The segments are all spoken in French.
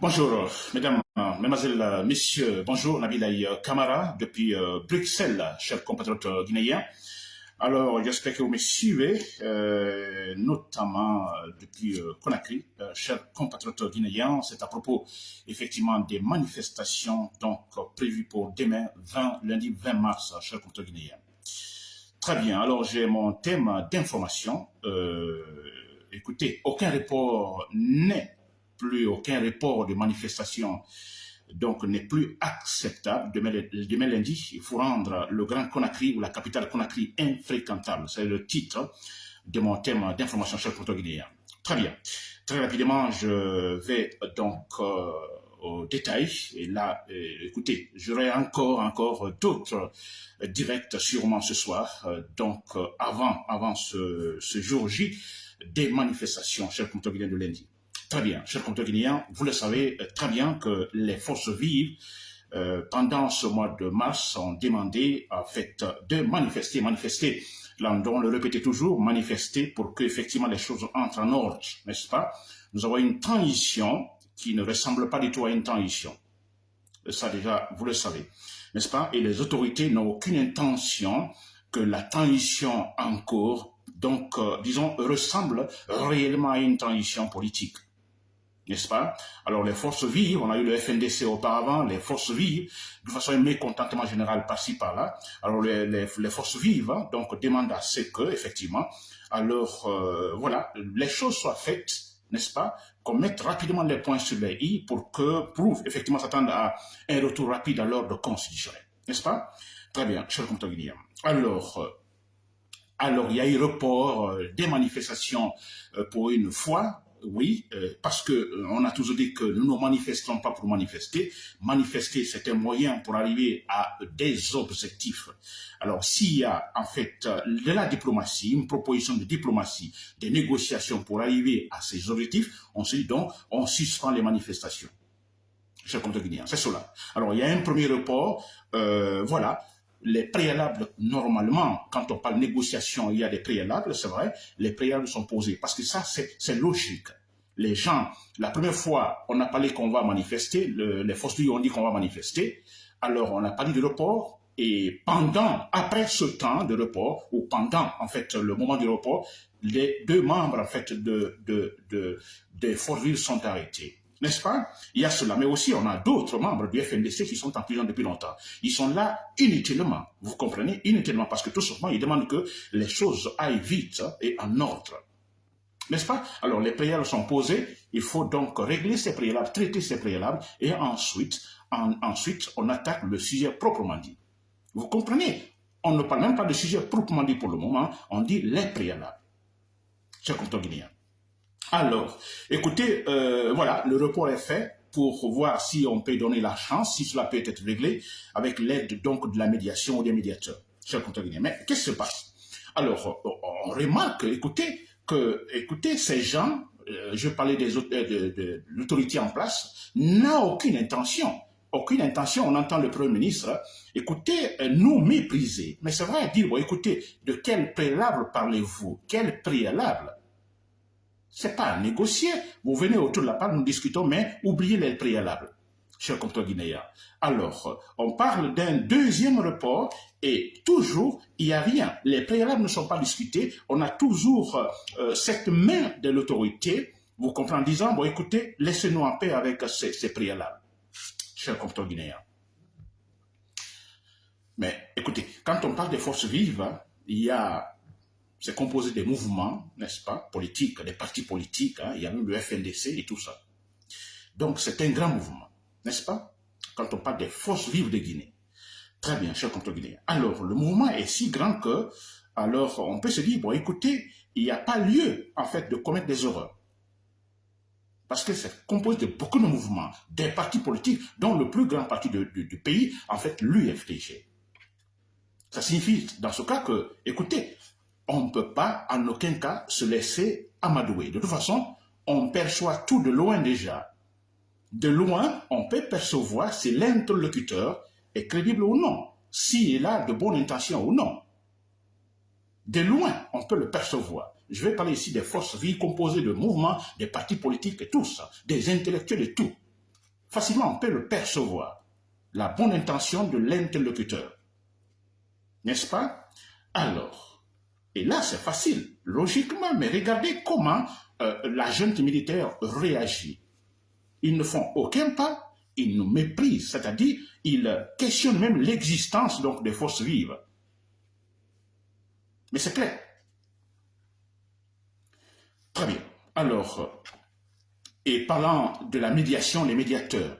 Bonjour, mesdames, mesdemoiselles, messieurs, bonjour, Nabil Kamara, depuis euh, Bruxelles, chers compatriotes guinéens. Alors, j'espère que vous me suivez, euh, notamment euh, depuis Conakry, chers compatriotes guinéens. C'est à propos, effectivement, des manifestations donc prévues pour demain, 20, lundi 20 mars, chers compatriotes guinéens. Très bien, alors j'ai mon thème d'information. écoutez, aucun report n'est plus aucun report de manifestation donc n'est plus acceptable. Demain, lundi, il faut rendre le Grand Conakry ou la capitale Conakry infréquentable. C'est le titre de mon thème d'information cher le guinéen. Très bien. Très rapidement, je vais donc euh, au détail. Et là, euh, écoutez, j'aurai encore, encore d'autres directs sûrement ce soir. Euh, donc, avant, avant ce, jour J des manifestations, cher le guinéen de lundi. Très bien, chers guinéens, vous le savez euh, très bien que les forces vives, euh, pendant ce mois de mars, ont demandé en fait de manifester, manifester, là on le répétait toujours, manifester pour que effectivement les choses entrent en ordre, n'est-ce pas? Nous avons une transition qui ne ressemble pas du tout à une transition. Ça déjà, vous le savez, n'est-ce pas? Et les autorités n'ont aucune intention que la transition en cours, donc, euh, disons, ressemble réellement à une transition politique n'est-ce pas? Alors les forces vives, on a eu le FNDC auparavant, les forces vives, de façon un mécontentement général par-ci par-là. Alors les, forces vives hein, donc demandent à ce que, effectivement, alors euh, voilà, les choses soient faites, n'est-ce pas Qu'on mette rapidement les points sur les i pour que, pour effectivement s'attendre à un retour rapide à l'ordre constitutionnel, n'est-ce pas? Très bien, cher compte Alors, euh, alors, il y a eu report euh, des manifestations pour une fois, oui, euh, parce que euh, on a toujours dit que nous ne manifestons pas pour manifester. Manifester, c'est un moyen pour arriver à des objectifs. Alors, s'il y a en fait euh, de la diplomatie, une proposition de diplomatie, des négociations pour arriver à ces objectifs, on se dit donc, on suspend les manifestations. Cher c'est cela. Alors, il y a un premier report, voilà, les préalables, normalement, quand on parle négociation, il y a des préalables, c'est vrai, les préalables sont posés, parce que ça, c'est logique. Les gens, la première fois, on a parlé qu'on va manifester, les forces ont dit qu'on va manifester, alors on a parlé de report, et pendant, après ce temps de report, ou pendant, en fait, le moment du report, les deux membres, en fait, de, de, de, de Fortville sont arrêtés. N'est-ce pas? Il y a cela, mais aussi on a d'autres membres du FNDC qui sont en prison depuis longtemps. Ils sont là inutilement, vous comprenez? Inutilement, parce que tout simplement, ils demandent que les choses aillent vite et en ordre. N'est-ce pas? Alors, les préalables sont posés, il faut donc régler ces préalables, traiter ces préalables, et ensuite, ensuite, on attaque le sujet proprement dit. Vous comprenez? On ne parle même pas de sujet proprement dit pour le moment, on dit les préalables. Comme guinéen. Alors, écoutez, euh, voilà, le report est fait pour voir si on peut donner la chance, si cela peut être réglé avec l'aide donc de la médiation ou des médiateurs. Cher Mais qu'est-ce qui se passe? Alors, on remarque, écoutez, écoutez, ces gens, euh, je parlais des, euh, de, l'autorité en place, n'a aucune intention. Aucune intention, on entend le Premier ministre, écoutez, nous mépriser. Mais c'est vrai, dire, écoutez, de quel préalable parlez-vous? Quel préalable? C'est pas à négocier. Vous venez autour de la table, nous discutons, mais oubliez les préalables, chers guinéens. Alors, on parle d'un deuxième report et toujours, il n'y a rien. Les préalables ne sont pas discutés. On a toujours euh, cette main de l'autorité, vous comprenez, en disant, bon, écoutez, laissez-nous en paix avec ces, ces préalables, chers guinéens. Mais écoutez, quand on parle des forces vives, il y a c'est composé des mouvements, n'est-ce pas, politiques, des partis politiques, hein, il y a même le FNDC et tout ça. Donc c'est un grand mouvement, n'est-ce pas, quand on parle des forces vives de Guinée. Très bien, cher contre Guinée. Alors, le mouvement est si grand que, alors, on peut se dire, bon, écoutez, il n'y a pas lieu, en fait, de commettre des horreurs. Parce que c'est composé de beaucoup de mouvements, des partis politiques, dont le plus grand parti du pays, en fait, l'UFDG. Ça signifie, dans ce cas, que, écoutez, on ne peut pas en aucun cas se laisser amadouer. De toute façon, on perçoit tout de loin déjà. De loin, on peut percevoir si l'interlocuteur est crédible ou non, s'il a de bonnes intentions ou non. De loin, on peut le percevoir. Je vais parler ici des forces vives composées de mouvements, des partis politiques et tout ça, des intellectuels et tout. facilement on peut le percevoir, la bonne intention de l'interlocuteur. N'est-ce pas? Alors, et là c'est facile, logiquement, mais regardez comment euh, la jeune militaire réagit. Ils ne font aucun pas, ils nous méprisent, c'est-à-dire ils questionnent même l'existence donc des forces vives. Mais c'est clair. Très bien. Alors, et parlant de la médiation, les médiateurs,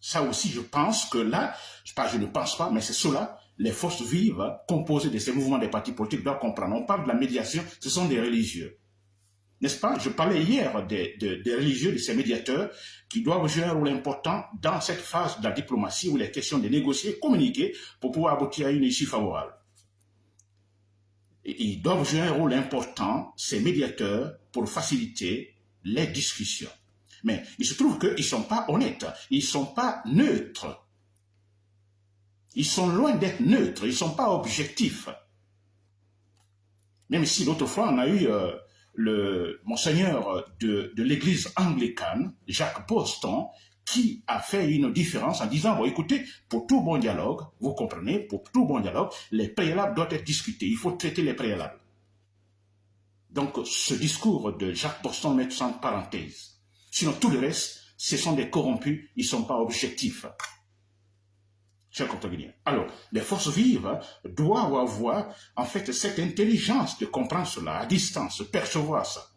ça aussi, je pense que là, je ne pense pas, mais c'est cela, les forces vives composées de ces mouvements des partis politiques doivent comprendre. On parle de la médiation, ce sont des religieux. N'est-ce pas? Je parlais hier des, religieux, de ces médiateurs qui doivent jouer un rôle important dans cette phase de la diplomatie où il est question de négocier, communiquer pour pouvoir aboutir à une issue favorable. ils doivent jouer un rôle important, ces médiateurs, pour faciliter les discussions. Mais il se trouve qu'ils ne sont pas honnêtes, ils ne sont pas neutres. Ils sont loin d'être neutres, ils ne sont pas objectifs. Même si l'autre fois, on a eu euh, le monseigneur de, l'église anglicane, Jacques Boston, qui a fait une différence en disant, bon, écoutez, pour tout bon dialogue, vous comprenez, pour tout bon dialogue, les préalables doivent être discutés. Il faut traiter les préalables. Donc, ce discours de Jacques Boston met en parenthèse. Sinon, tout le reste, ce sont des corrompus, ils ne sont pas objectifs. Chers Alors, les forces vives doivent avoir, en fait, cette intelligence de comprendre cela à distance, percevoir ça.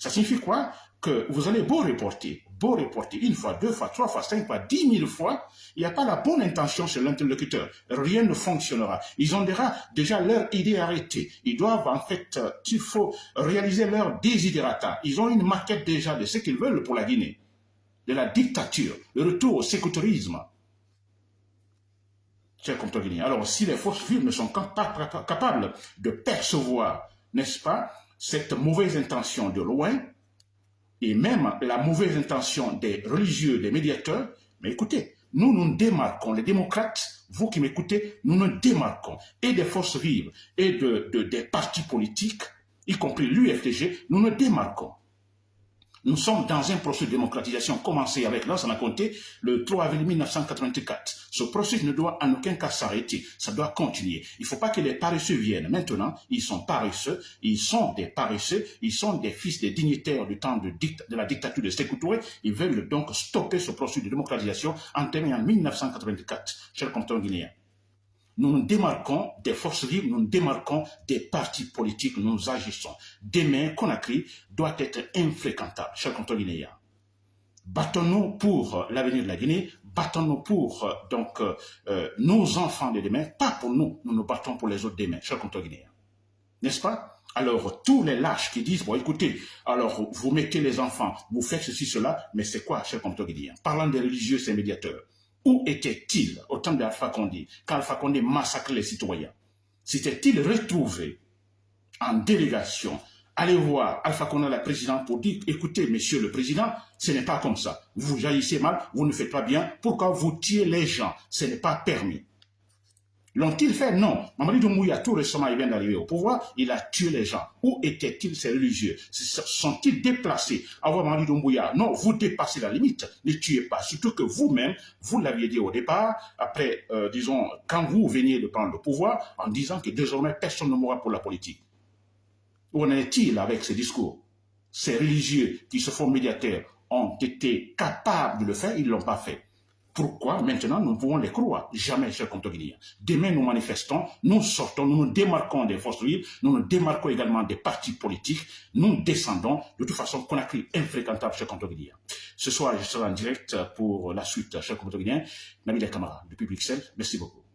Ça signifie quoi? Que vous allez beau reporter, beau reporter une fois, deux fois, trois fois, cinq fois, dix mille fois, il n'y a pas la bonne intention chez l'interlocuteur. Rien ne fonctionnera. Ils ont déjà, leur idée arrêtée. Ils doivent, en fait, euh, il faut réaliser leur désiderata. Ils ont une maquette déjà de ce qu'ils veulent pour la Guinée. De la dictature, le retour au Alors, si les forces vives ne sont pas capables de percevoir, n'est-ce pas, cette mauvaise intention de loin, et même la mauvaise intention des religieux, des médiateurs, mais écoutez, nous nous démarquons, les démocrates, vous qui m'écoutez, nous nous démarquons, et des forces vives, et de, des partis politiques, y compris l'UFTG, nous nous démarquons. Nous sommes dans un processus de démocratisation commencé avec a compté le 3 avril 1984. Ce processus ne doit en aucun cas s'arrêter, ça doit continuer. Il ne faut pas que les paresseux viennent. Maintenant, ils sont paresseux, ils sont des paresseux, ils sont des fils des dignitaires du temps de, de la dictature de Sékou Ils veulent donc stopper ce processus de démocratisation entamé en 1984, chers compatriotes guinéens nous nous démarquons des forces vives, nous nous démarquons des partis politiques, nous agissons. Demain, Conakry doit être infréquentable, chers compatriotes guinéens. Battons-nous pour l'avenir de la Guinée, battons-nous pour euh, donc euh, nos enfants de demain, pas pour nous, nous nous battons pour les autres demain, chers compatriotes guinéens. N'est-ce pas? Alors, tous les lâches qui disent, bon, écoutez, alors, vous mettez les enfants, vous faites ceci, cela, mais c'est quoi, compatriotes guinéens Parlant des religieux, ces médiateurs, où était-il au temps d'Alpha Condé, quand Alpha Condé massacrait les citoyens? S'était-il retrouvé en délégation? Allez voir Alpha Condé, la présidente, pour dire, écoutez, monsieur le président, ce n'est pas comme ça. Vous jaillissez mal, vous ne faites pas bien. Pourquoi vous tuez les gens? Ce n'est pas permis. L'ont-ils fait Non. Mamadi Doumbouya, tout récemment, il vient d'arriver au pouvoir, il a tué les gens. Où étaient-ils ces religieux? Sont-ils déplacés? Voir Mamadi Doumbouya Non, vous dépassez la limite, ne tuez pas. Surtout que vous-même, vous, l'aviez dit au départ, après, euh, disons, quand vous veniez de prendre le pouvoir, en disant que désormais, personne ne mourra pour la politique. Où en est-il avec ces discours? Ces religieux qui se font médiateurs ont été capables de le faire, ils ne l'ont pas fait. Pourquoi maintenant nous pouvons les croire? Jamais, chers Guinéens. Demain, nous manifestons, nous sortons, nous nous démarquons des forces vives, nous nous démarquons également des partis politiques, nous descendons de toute façon qu'on a cru infréquentable, chers Guinéens. Ce soir, je serai en direct pour la suite, chers Guinéens. Nabil Kamara, depuis Bruxelles, merci beaucoup.